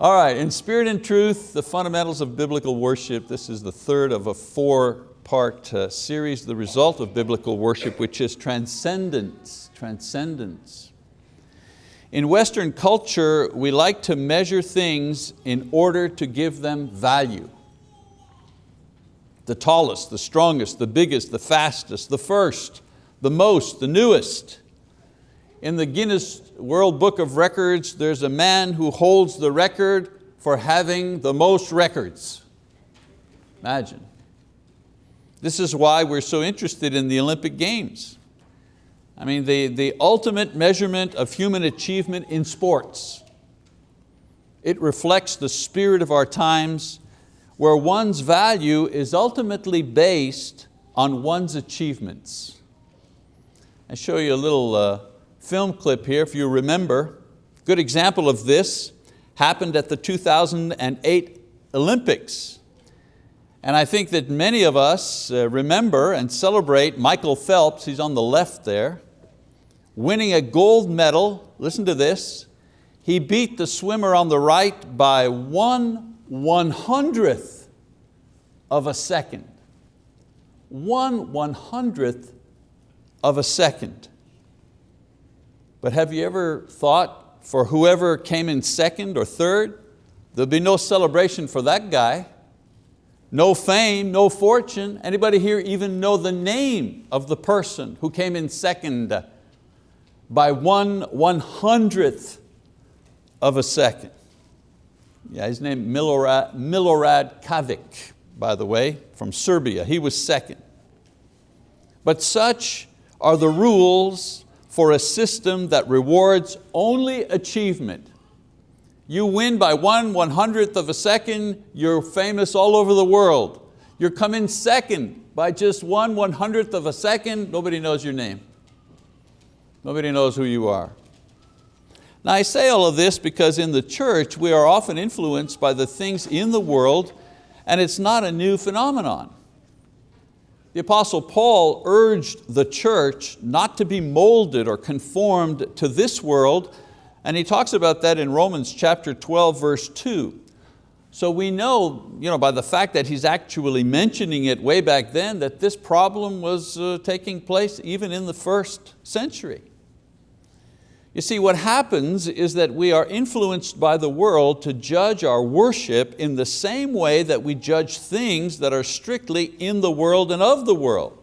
All right, in spirit and truth, the fundamentals of biblical worship. This is the third of a four-part uh, series, the result of biblical worship, which is transcendence, transcendence. In Western culture, we like to measure things in order to give them value. The tallest, the strongest, the biggest, the fastest, the first, the most, the newest. In the Guinness World Book of Records, there's a man who holds the record for having the most records. Imagine. This is why we're so interested in the Olympic Games. I mean, the, the ultimate measurement of human achievement in sports. It reflects the spirit of our times where one's value is ultimately based on one's achievements. I show you a little uh, film clip here, if you remember. Good example of this happened at the 2008 Olympics. And I think that many of us uh, remember and celebrate Michael Phelps, he's on the left there, winning a gold medal, listen to this, he beat the swimmer on the right by one one hundredth of a second. One one hundredth of a second. But have you ever thought for whoever came in second or third, there'll be no celebration for that guy, no fame, no fortune. Anybody here even know the name of the person who came in second by one one hundredth of a second? Yeah, his name Milorad, Milorad Cavic, by the way, from Serbia. He was second. But such are the rules for a system that rewards only achievement. You win by one one hundredth of a second, you're famous all over the world. You're coming second by just one one hundredth of a second, nobody knows your name. Nobody knows who you are. Now I say all of this because in the church we are often influenced by the things in the world and it's not a new phenomenon. The Apostle Paul urged the church not to be molded or conformed to this world, and he talks about that in Romans chapter 12, verse 2. So we know, you know by the fact that he's actually mentioning it way back then that this problem was uh, taking place even in the first century. You see, what happens is that we are influenced by the world to judge our worship in the same way that we judge things that are strictly in the world and of the world.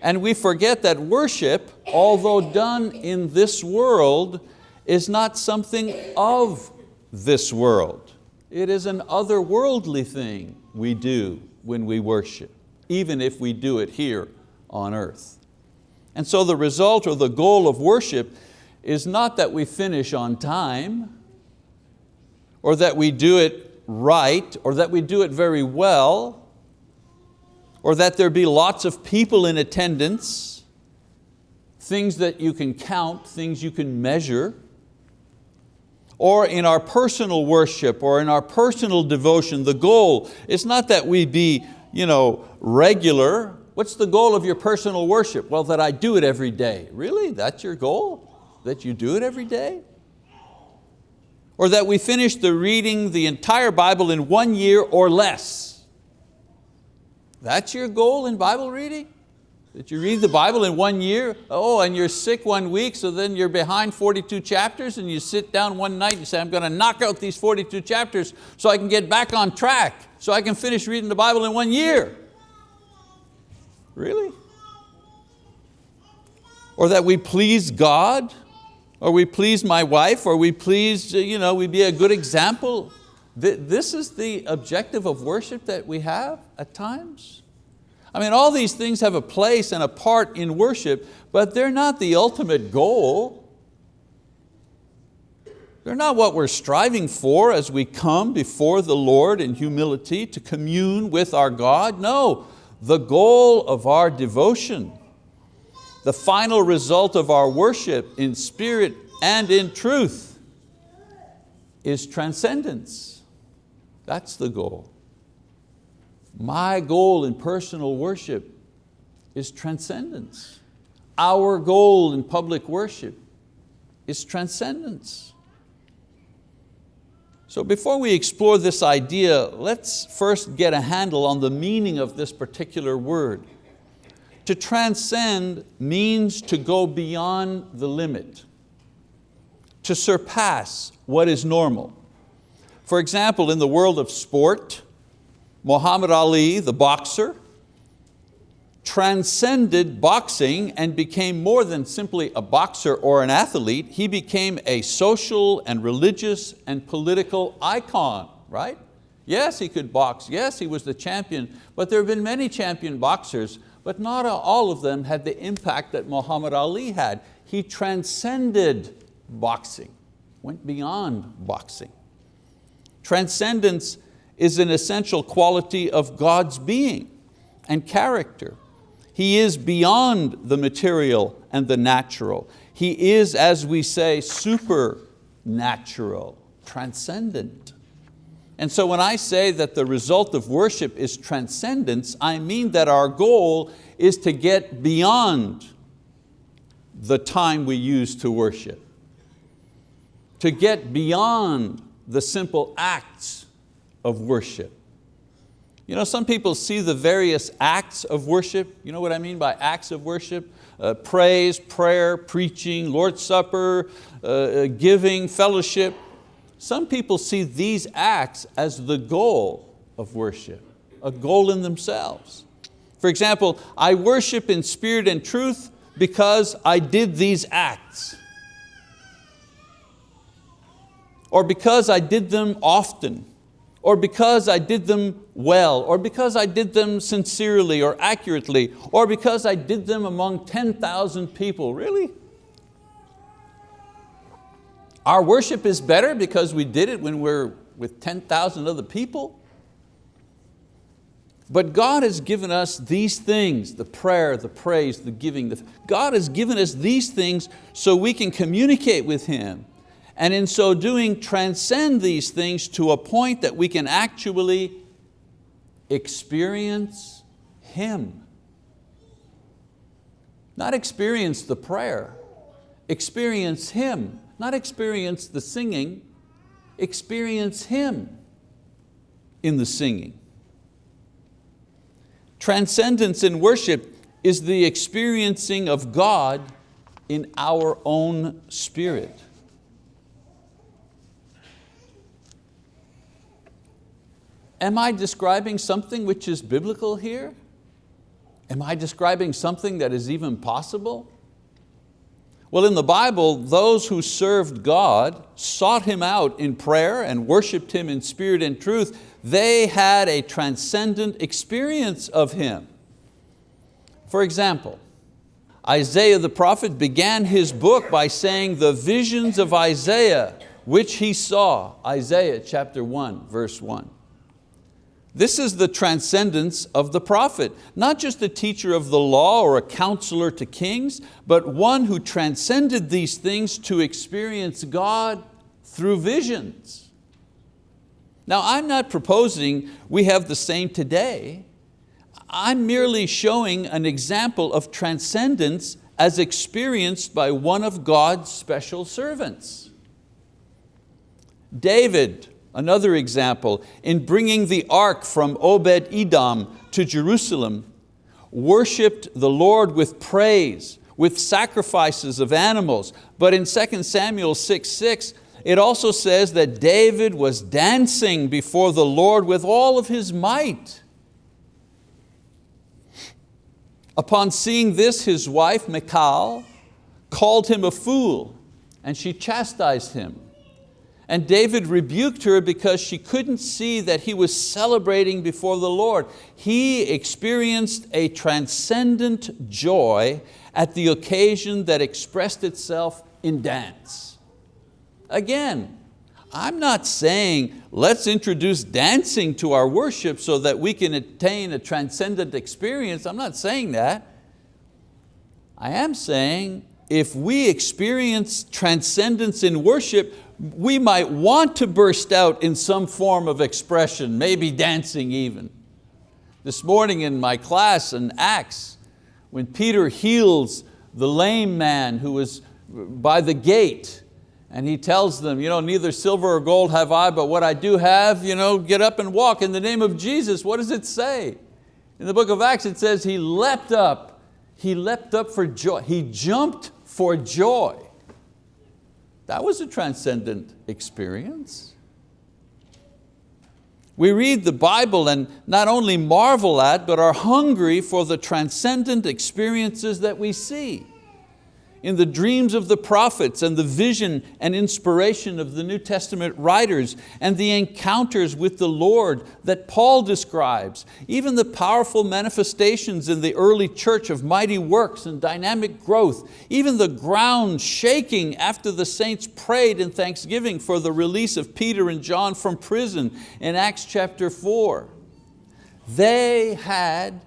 And we forget that worship, although done in this world, is not something of this world. It is an otherworldly thing we do when we worship, even if we do it here on earth. And so the result or the goal of worship is not that we finish on time or that we do it right or that we do it very well or that there be lots of people in attendance, things that you can count, things you can measure, or in our personal worship or in our personal devotion, the goal is not that we be you know, regular. What's the goal of your personal worship? Well, that I do it every day. Really, that's your goal? That you do it every day? Or that we finish the reading the entire Bible in one year or less? That's your goal in Bible reading? That you read the Bible in one year? Oh, and you're sick one week, so then you're behind 42 chapters and you sit down one night and say, I'm going to knock out these 42 chapters so I can get back on track, so I can finish reading the Bible in one year. Really? Or that we please God or we please my wife, or we please, uh, you know, we be a good example. This is the objective of worship that we have at times. I mean, all these things have a place and a part in worship, but they're not the ultimate goal. They're not what we're striving for as we come before the Lord in humility to commune with our God. No, the goal of our devotion the final result of our worship in spirit and in truth is transcendence. That's the goal. My goal in personal worship is transcendence. Our goal in public worship is transcendence. So before we explore this idea, let's first get a handle on the meaning of this particular word. To transcend means to go beyond the limit, to surpass what is normal. For example, in the world of sport, Muhammad Ali, the boxer, transcended boxing and became more than simply a boxer or an athlete. He became a social and religious and political icon, right? Yes, he could box. Yes, he was the champion, but there have been many champion boxers, but not all of them had the impact that Muhammad Ali had. He transcended boxing, went beyond boxing. Transcendence is an essential quality of God's being and character. He is beyond the material and the natural. He is, as we say, supernatural, transcendent. And so when I say that the result of worship is transcendence, I mean that our goal is to get beyond the time we use to worship, to get beyond the simple acts of worship. You know, some people see the various acts of worship. You know what I mean by acts of worship? Uh, praise, prayer, preaching, Lord's Supper, uh, uh, giving, fellowship. Some people see these acts as the goal of worship, a goal in themselves. For example, I worship in spirit and truth because I did these acts. Or because I did them often or because I did them well, or because I did them sincerely or accurately, or because I did them among 10,000 people. Really? Our worship is better because we did it when we're with 10,000 other people? But God has given us these things, the prayer, the praise, the giving. The, God has given us these things so we can communicate with Him and in so doing transcend these things to a point that we can actually experience Him. Not experience the prayer, experience Him, not experience the singing, experience Him in the singing. Transcendence in worship is the experiencing of God in our own spirit. am I describing something which is biblical here? Am I describing something that is even possible? Well, in the Bible, those who served God, sought Him out in prayer and worshiped Him in spirit and truth, they had a transcendent experience of Him. For example, Isaiah the prophet began his book by saying the visions of Isaiah which he saw, Isaiah chapter 1, verse 1. This is the transcendence of the prophet, not just a teacher of the law or a counselor to kings, but one who transcended these things to experience God through visions. Now I'm not proposing we have the same today. I'm merely showing an example of transcendence as experienced by one of God's special servants. David Another example, in bringing the ark from Obed-Edom to Jerusalem, worshiped the Lord with praise, with sacrifices of animals. But in 2 Samuel 6, 6, it also says that David was dancing before the Lord with all of his might. Upon seeing this, his wife, Michal, called him a fool and she chastised him. And David rebuked her because she couldn't see that he was celebrating before the Lord. He experienced a transcendent joy at the occasion that expressed itself in dance. Again, I'm not saying let's introduce dancing to our worship so that we can attain a transcendent experience. I'm not saying that. I am saying if we experience transcendence in worship, we might want to burst out in some form of expression, maybe dancing even. This morning in my class in Acts, when Peter heals the lame man who was by the gate, And he tells them, you know, neither silver or gold have I, but what I do have, you know, get up and walk in the name of Jesus. What does it say? In the book of Acts it says he leapt up, he leapt up for joy, he jumped for joy. That was a transcendent experience. We read the Bible and not only marvel at, but are hungry for the transcendent experiences that we see in the dreams of the prophets and the vision and inspiration of the New Testament writers and the encounters with the Lord that Paul describes, even the powerful manifestations in the early church of mighty works and dynamic growth, even the ground shaking after the saints prayed in thanksgiving for the release of Peter and John from prison in Acts chapter four. They had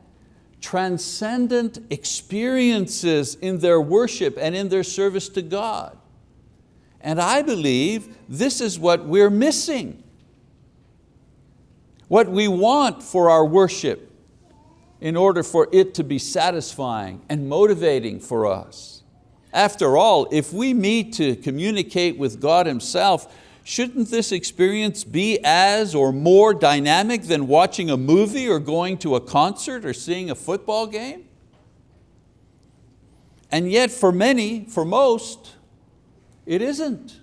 transcendent experiences in their worship and in their service to God. And I believe this is what we're missing. What we want for our worship in order for it to be satisfying and motivating for us. After all, if we meet to communicate with God Himself, Shouldn't this experience be as or more dynamic than watching a movie or going to a concert or seeing a football game? And yet for many, for most, it isn't.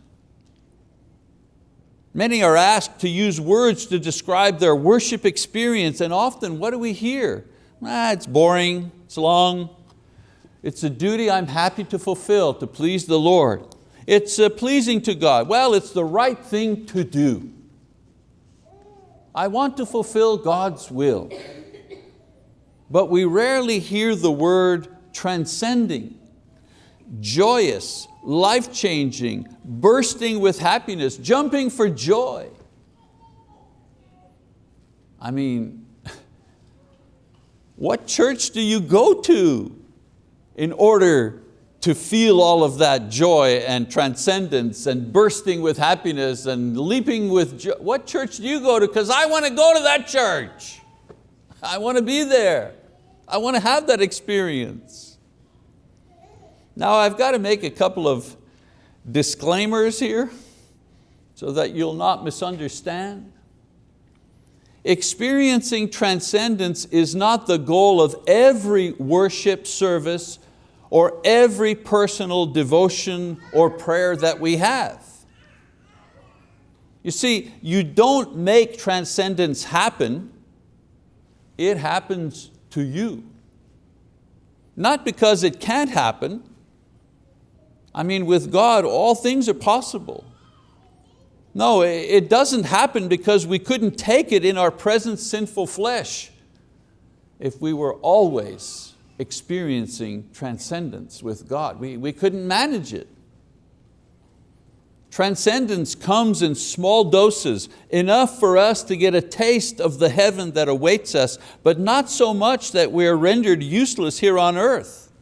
Many are asked to use words to describe their worship experience and often what do we hear? Ah, it's boring, it's long. It's a duty I'm happy to fulfill to please the Lord. It's uh, pleasing to God. Well, it's the right thing to do. I want to fulfill God's will. But we rarely hear the word transcending, joyous, life-changing, bursting with happiness, jumping for joy. I mean, what church do you go to in order to feel all of that joy and transcendence and bursting with happiness and leaping with joy. What church do you go to? Because I want to go to that church. I want to be there. I want to have that experience. Now I've got to make a couple of disclaimers here so that you'll not misunderstand. Experiencing transcendence is not the goal of every worship service or every personal devotion or prayer that we have. You see, you don't make transcendence happen, it happens to you. Not because it can't happen. I mean, with God, all things are possible. No, it doesn't happen because we couldn't take it in our present sinful flesh if we were always experiencing transcendence with God. We, we couldn't manage it. Transcendence comes in small doses, enough for us to get a taste of the heaven that awaits us, but not so much that we are rendered useless here on earth.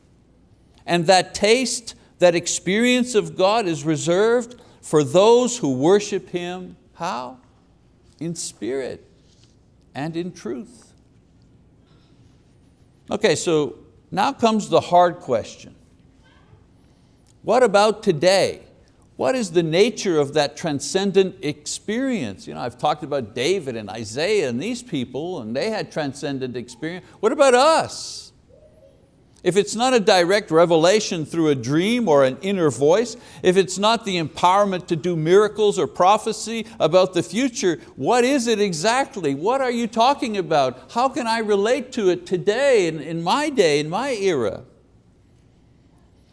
And that taste, that experience of God is reserved for those who worship Him, how? In spirit and in truth. Okay, so now comes the hard question. What about today? What is the nature of that transcendent experience? You know, I've talked about David and Isaiah and these people and they had transcendent experience. What about us? If it's not a direct revelation through a dream or an inner voice, if it's not the empowerment to do miracles or prophecy about the future, what is it exactly? What are you talking about? How can I relate to it today, in, in my day, in my era?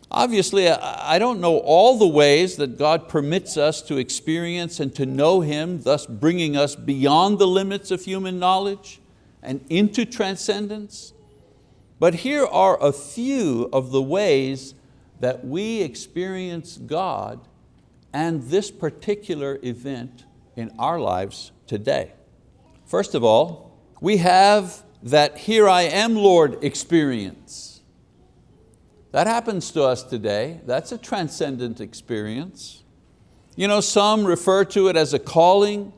Obviously, I don't know all the ways that God permits us to experience and to know Him, thus bringing us beyond the limits of human knowledge and into transcendence. But here are a few of the ways that we experience God and this particular event in our lives today. First of all, we have that here I am Lord experience. That happens to us today. That's a transcendent experience. You know, some refer to it as a calling,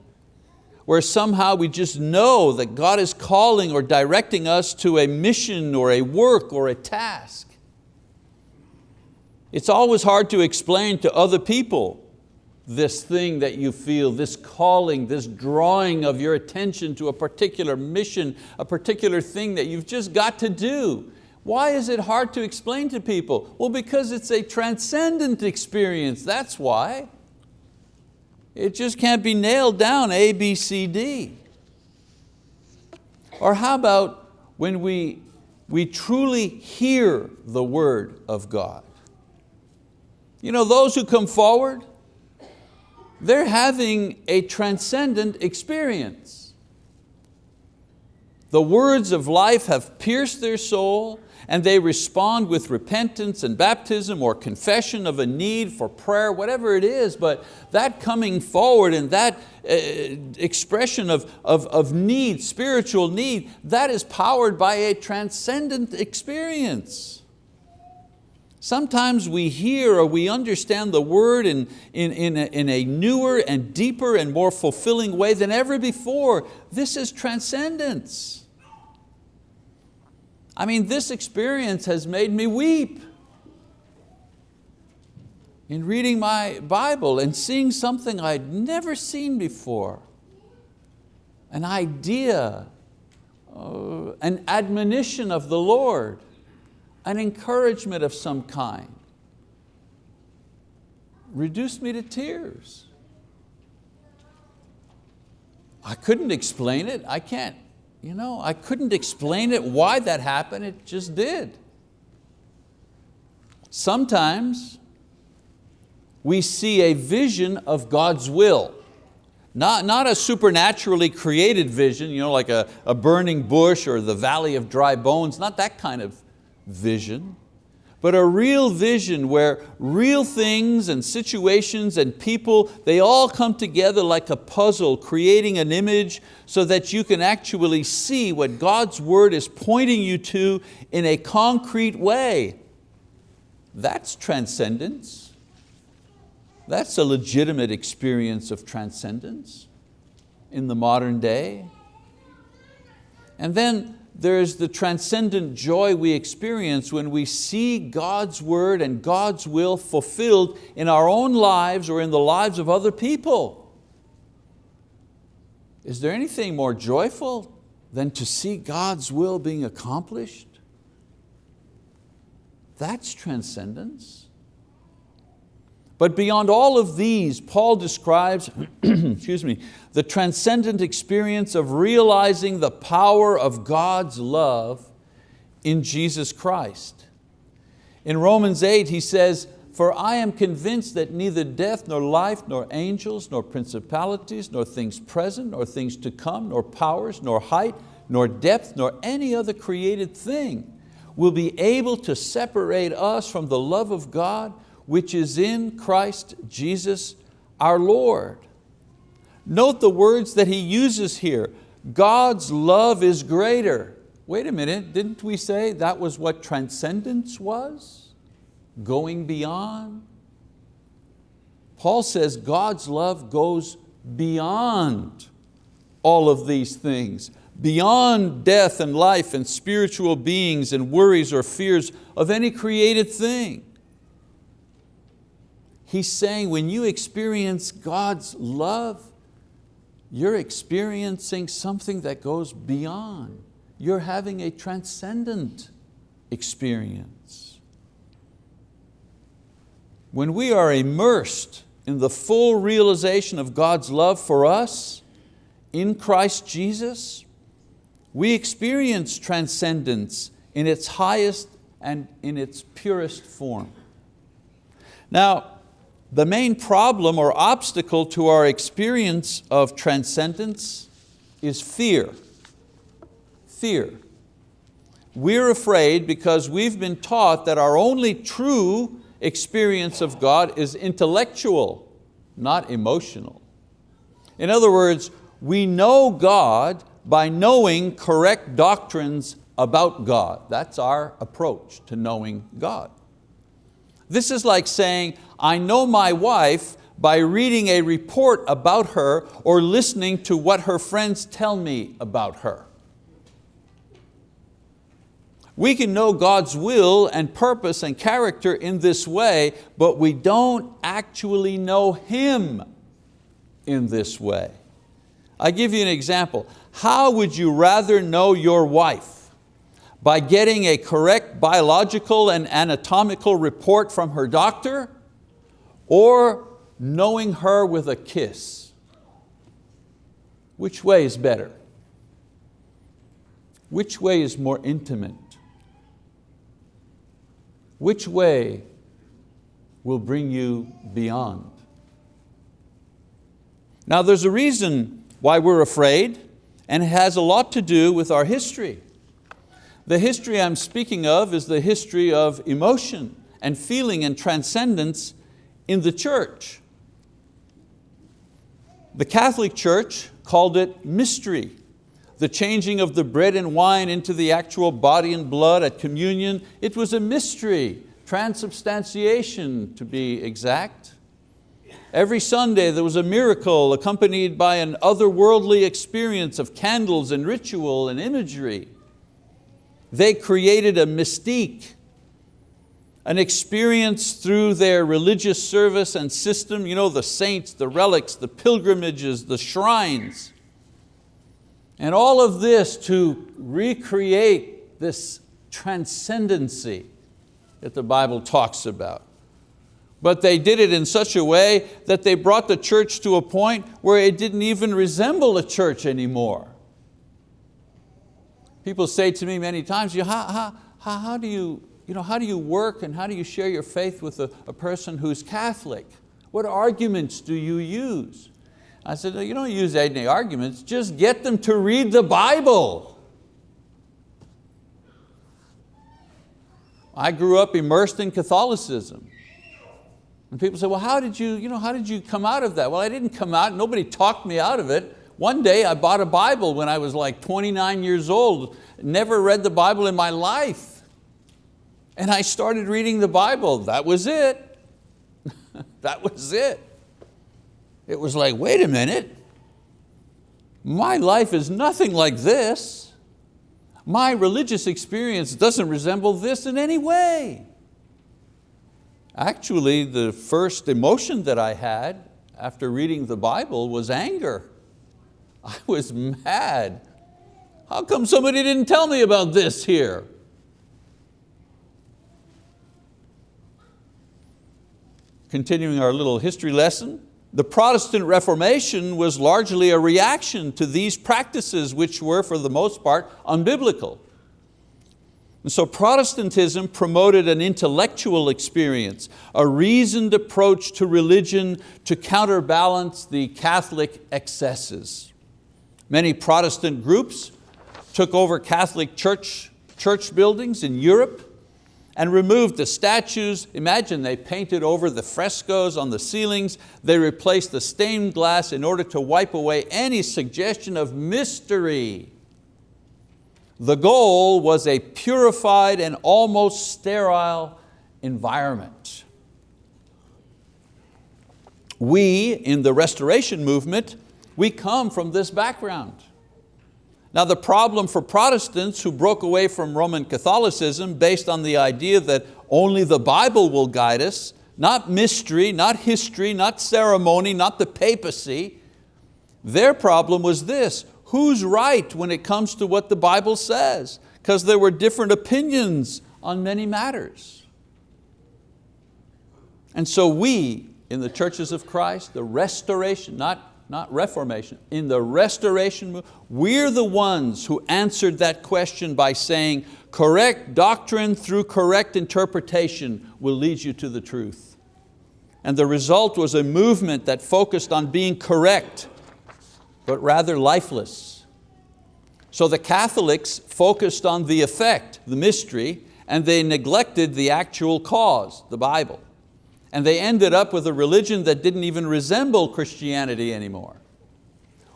where somehow we just know that God is calling or directing us to a mission or a work or a task. It's always hard to explain to other people this thing that you feel, this calling, this drawing of your attention to a particular mission, a particular thing that you've just got to do. Why is it hard to explain to people? Well, because it's a transcendent experience, that's why. It just can't be nailed down A, B, C, D. Or how about when we, we truly hear the word of God? You know, those who come forward, they're having a transcendent experience. The words of life have pierced their soul and they respond with repentance and baptism or confession of a need for prayer, whatever it is, but that coming forward and that uh, expression of, of, of need, spiritual need, that is powered by a transcendent experience. Sometimes we hear or we understand the word in, in, in, a, in a newer and deeper and more fulfilling way than ever before. This is transcendence. I mean, this experience has made me weep. In reading my Bible and seeing something I'd never seen before. An idea, uh, an admonition of the Lord an encouragement of some kind. Reduced me to tears. I couldn't explain it, I can't, you know, I couldn't explain it, why that happened, it just did. Sometimes we see a vision of God's will. Not, not a supernaturally created vision, you know, like a, a burning bush or the valley of dry bones, not that kind of vision, but a real vision where real things and situations and people, they all come together like a puzzle, creating an image so that you can actually see what God's word is pointing you to in a concrete way. That's transcendence. That's a legitimate experience of transcendence in the modern day. And then there's the transcendent joy we experience when we see God's word and God's will fulfilled in our own lives or in the lives of other people. Is there anything more joyful than to see God's will being accomplished? That's transcendence. But beyond all of these, Paul describes excuse me, the transcendent experience of realizing the power of God's love in Jesus Christ. In Romans 8 he says, for I am convinced that neither death, nor life, nor angels, nor principalities, nor things present, nor things to come, nor powers, nor height, nor depth, nor any other created thing will be able to separate us from the love of God which is in Christ Jesus our Lord. Note the words that he uses here. God's love is greater. Wait a minute, didn't we say that was what transcendence was? Going beyond? Paul says God's love goes beyond all of these things, beyond death and life and spiritual beings and worries or fears of any created thing. He's saying when you experience God's love, you're experiencing something that goes beyond. You're having a transcendent experience. When we are immersed in the full realization of God's love for us in Christ Jesus, we experience transcendence in its highest and in its purest form. Now, the main problem or obstacle to our experience of transcendence is fear. Fear. We're afraid because we've been taught that our only true experience of God is intellectual, not emotional. In other words, we know God by knowing correct doctrines about God. That's our approach to knowing God. This is like saying, I know my wife by reading a report about her or listening to what her friends tell me about her. We can know God's will and purpose and character in this way, but we don't actually know Him in this way. I give you an example. How would you rather know your wife? By getting a correct biological and anatomical report from her doctor or knowing her with a kiss? Which way is better? Which way is more intimate? Which way will bring you beyond? Now there's a reason why we're afraid and it has a lot to do with our history. The history I'm speaking of is the history of emotion and feeling and transcendence in the church. The Catholic Church called it mystery. The changing of the bread and wine into the actual body and blood at communion, it was a mystery, transubstantiation to be exact. Every Sunday there was a miracle accompanied by an otherworldly experience of candles and ritual and imagery. They created a mystique, an experience through their religious service and system, you know, the saints, the relics, the pilgrimages, the shrines. And all of this to recreate this transcendency that the Bible talks about. But they did it in such a way that they brought the church to a point where it didn't even resemble a church anymore. People say to me many times, how, how, how, how, do, you, you know, how do you work and how do you share your faith with a, a person who's Catholic? What arguments do you use? I said, no, you don't use any arguments, just get them to read the Bible. I grew up immersed in Catholicism. And people say, well, how did, you, you know, how did you come out of that? Well, I didn't come out, nobody talked me out of it. One day I bought a Bible when I was like 29 years old, never read the Bible in my life. And I started reading the Bible, that was it. that was it. It was like, wait a minute, my life is nothing like this. My religious experience doesn't resemble this in any way. Actually, the first emotion that I had after reading the Bible was anger. I was mad. How come somebody didn't tell me about this here? Continuing our little history lesson, the Protestant Reformation was largely a reaction to these practices which were for the most part unbiblical. And so Protestantism promoted an intellectual experience, a reasoned approach to religion to counterbalance the Catholic excesses. Many Protestant groups took over Catholic church, church buildings in Europe and removed the statues. Imagine they painted over the frescoes on the ceilings. They replaced the stained glass in order to wipe away any suggestion of mystery the goal was a purified and almost sterile environment. We, in the restoration movement, we come from this background. Now the problem for Protestants who broke away from Roman Catholicism based on the idea that only the Bible will guide us, not mystery, not history, not ceremony, not the papacy, their problem was this, who's right when it comes to what the Bible says? Because there were different opinions on many matters. And so we, in the churches of Christ, the restoration, not, not reformation, in the restoration, movement, we're the ones who answered that question by saying, correct doctrine through correct interpretation will lead you to the truth. And the result was a movement that focused on being correct, but rather lifeless. So the Catholics focused on the effect, the mystery, and they neglected the actual cause, the Bible. And they ended up with a religion that didn't even resemble Christianity anymore.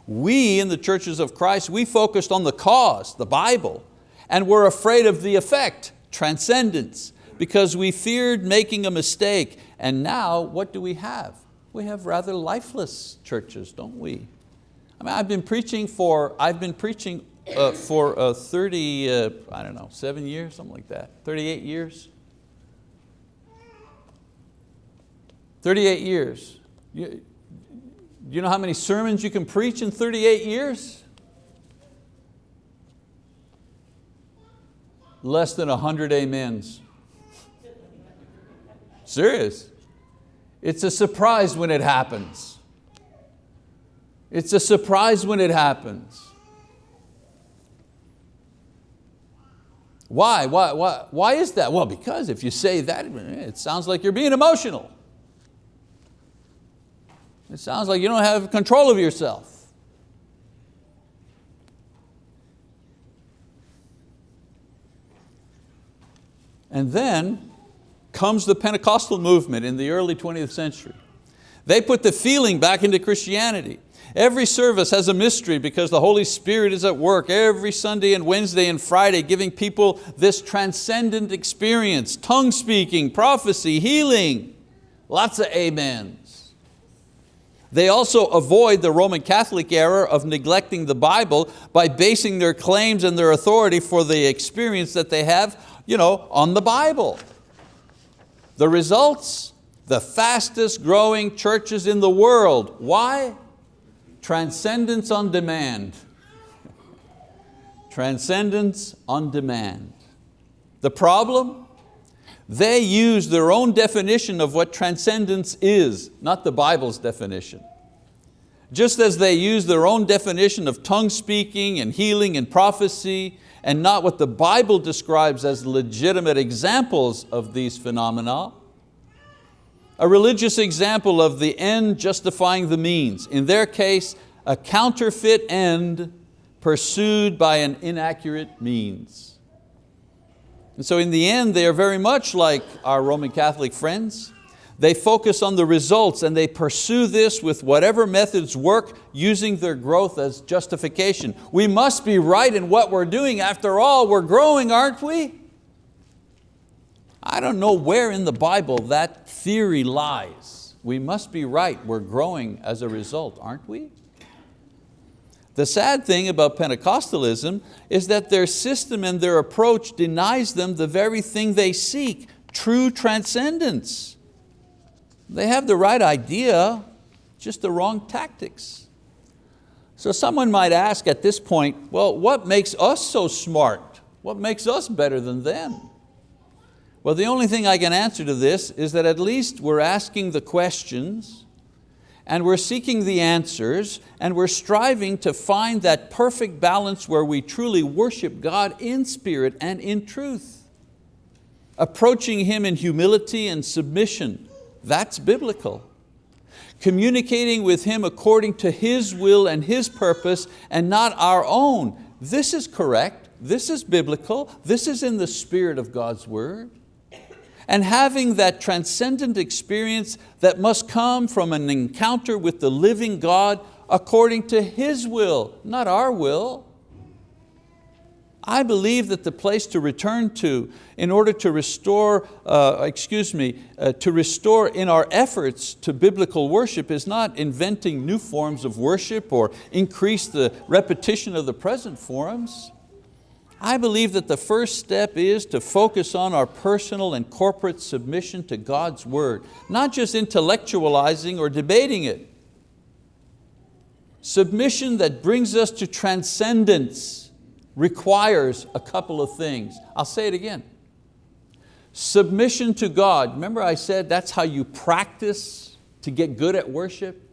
We in the churches of Christ, we focused on the cause, the Bible, and were afraid of the effect, transcendence, because we feared making a mistake. And now, what do we have? We have rather lifeless churches, don't we? I mean, I've been preaching for, I've been preaching uh, for uh, 30, uh, I don't know, seven years, something like that, 38 years. 38 years. You, you know how many sermons you can preach in 38 years? Less than 100 amens. Serious. It's a surprise when it happens. It's a surprise when it happens. Why? Why, why, why is that? Well, because if you say that, it sounds like you're being emotional. It sounds like you don't have control of yourself. And then comes the Pentecostal movement in the early 20th century. They put the feeling back into Christianity. Every service has a mystery because the Holy Spirit is at work every Sunday and Wednesday and Friday giving people this transcendent experience, tongue speaking, prophecy, healing, lots of amens. They also avoid the Roman Catholic error of neglecting the Bible by basing their claims and their authority for the experience that they have you know, on the Bible. The results, the fastest growing churches in the world. Why? Transcendence on demand. Transcendence on demand. The problem? They use their own definition of what transcendence is, not the Bible's definition. Just as they use their own definition of tongue speaking and healing and prophecy and not what the Bible describes as legitimate examples of these phenomena, a religious example of the end justifying the means. In their case, a counterfeit end pursued by an inaccurate means. And so in the end, they are very much like our Roman Catholic friends. They focus on the results and they pursue this with whatever methods work using their growth as justification. We must be right in what we're doing. After all, we're growing, aren't we? I don't know where in the Bible that theory lies. We must be right, we're growing as a result, aren't we? The sad thing about Pentecostalism is that their system and their approach denies them the very thing they seek, true transcendence. They have the right idea, just the wrong tactics. So someone might ask at this point, well, what makes us so smart? What makes us better than them? Well, the only thing I can answer to this is that at least we're asking the questions and we're seeking the answers and we're striving to find that perfect balance where we truly worship God in spirit and in truth. Approaching Him in humility and submission, that's biblical. Communicating with Him according to His will and His purpose and not our own, this is correct, this is biblical, this is in the spirit of God's word and having that transcendent experience that must come from an encounter with the living God according to His will, not our will. I believe that the place to return to in order to restore, uh, excuse me, uh, to restore in our efforts to biblical worship is not inventing new forms of worship or increase the repetition of the present forms. I believe that the first step is to focus on our personal and corporate submission to God's word, not just intellectualizing or debating it. Submission that brings us to transcendence requires a couple of things. I'll say it again. Submission to God, remember I said that's how you practice to get good at worship?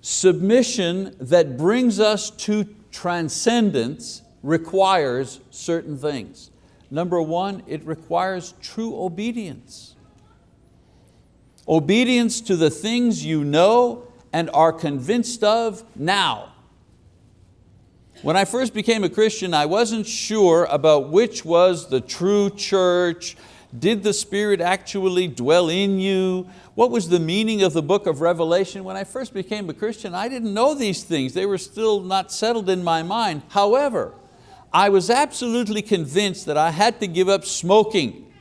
Submission that brings us to transcendence requires certain things. Number one, it requires true obedience. Obedience to the things you know and are convinced of now. When I first became a Christian, I wasn't sure about which was the true church. Did the Spirit actually dwell in you? What was the meaning of the book of Revelation? When I first became a Christian, I didn't know these things. They were still not settled in my mind. However, I was absolutely convinced that I had to give up smoking.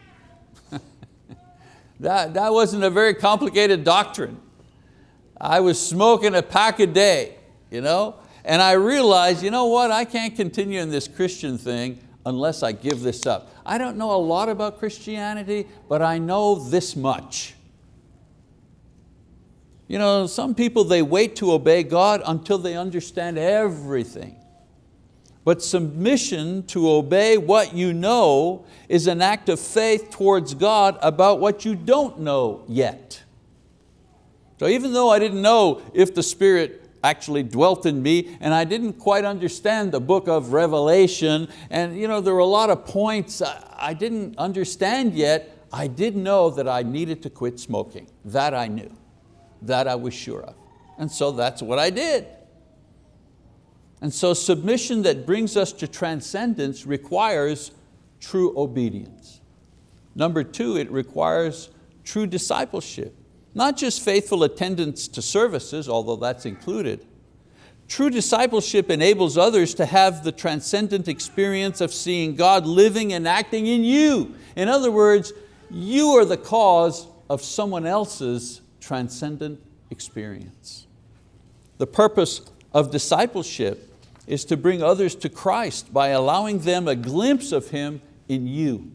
that, that wasn't a very complicated doctrine. I was smoking a pack a day, you know? and I realized, you know what, I can't continue in this Christian thing unless I give this up. I don't know a lot about Christianity, but I know this much. You know, some people, they wait to obey God until they understand everything. But submission to obey what you know is an act of faith towards God about what you don't know yet. So even though I didn't know if the Spirit actually dwelt in me and I didn't quite understand the book of Revelation and you know, there were a lot of points I didn't understand yet, I did know that I needed to quit smoking. That I knew, that I was sure of. And so that's what I did. And so submission that brings us to transcendence requires true obedience. Number two, it requires true discipleship. Not just faithful attendance to services, although that's included. True discipleship enables others to have the transcendent experience of seeing God living and acting in you. In other words, you are the cause of someone else's transcendent experience. The purpose of discipleship is to bring others to Christ by allowing them a glimpse of Him in you.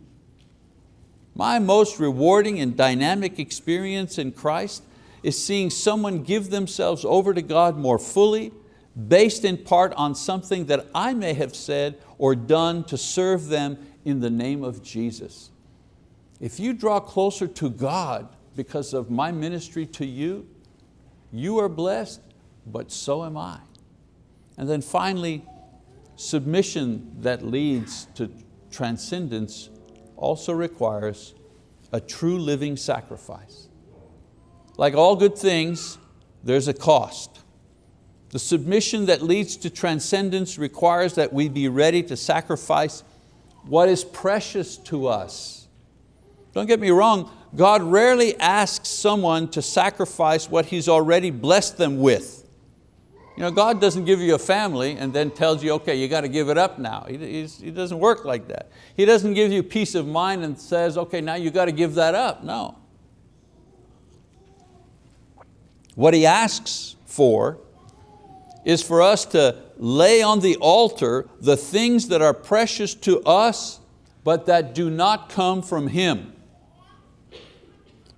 My most rewarding and dynamic experience in Christ is seeing someone give themselves over to God more fully, based in part on something that I may have said or done to serve them in the name of Jesus. If you draw closer to God because of my ministry to you, you are blessed, but so am I. And then finally, submission that leads to transcendence also requires a true living sacrifice. Like all good things, there's a cost. The submission that leads to transcendence requires that we be ready to sacrifice what is precious to us. Don't get me wrong, God rarely asks someone to sacrifice what He's already blessed them with. You know, God doesn't give you a family and then tells you, okay, you got to give it up now. He, he doesn't work like that. He doesn't give you peace of mind and says, okay, now you got to give that up. No. What He asks for is for us to lay on the altar the things that are precious to us but that do not come from Him.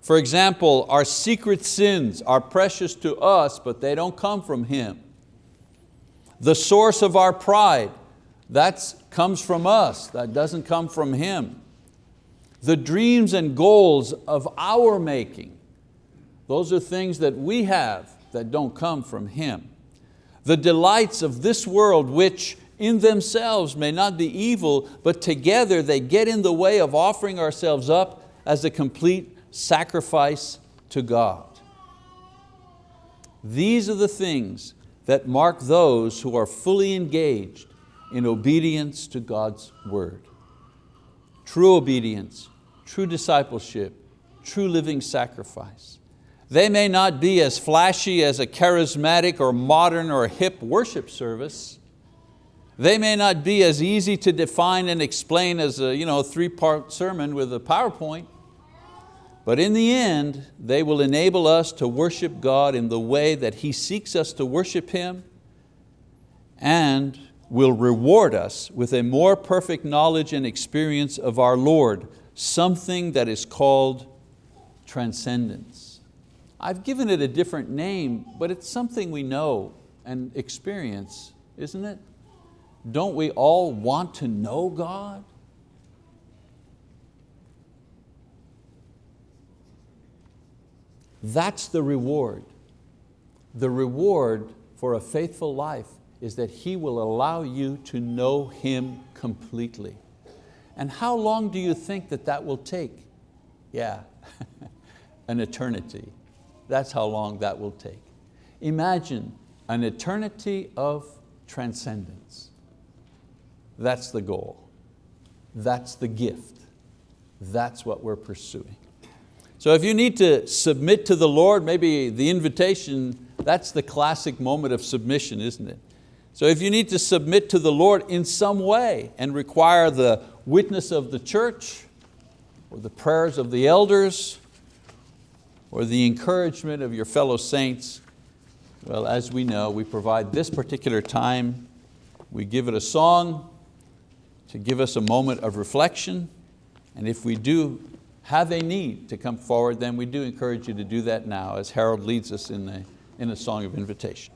For example, our secret sins are precious to us but they don't come from Him. The source of our pride, that comes from us, that doesn't come from Him. The dreams and goals of our making, those are things that we have that don't come from Him. The delights of this world which in themselves may not be evil, but together they get in the way of offering ourselves up as a complete sacrifice to God. These are the things that mark those who are fully engaged in obedience to God's word. True obedience, true discipleship, true living sacrifice. They may not be as flashy as a charismatic or modern or hip worship service. They may not be as easy to define and explain as a you know, three-part sermon with a PowerPoint. But in the end, they will enable us to worship God in the way that He seeks us to worship Him and will reward us with a more perfect knowledge and experience of our Lord, something that is called transcendence. I've given it a different name, but it's something we know and experience, isn't it? Don't we all want to know God? That's the reward. The reward for a faithful life is that He will allow you to know Him completely. And how long do you think that that will take? Yeah, an eternity. That's how long that will take. Imagine an eternity of transcendence. That's the goal. That's the gift. That's what we're pursuing. So if you need to submit to the Lord, maybe the invitation, that's the classic moment of submission, isn't it? So if you need to submit to the Lord in some way and require the witness of the church, or the prayers of the elders, or the encouragement of your fellow saints, Well, as we know, we provide this particular time, we give it a song to give us a moment of reflection, and if we do have a need to come forward, then we do encourage you to do that now as Harold leads us in a, in a song of invitation.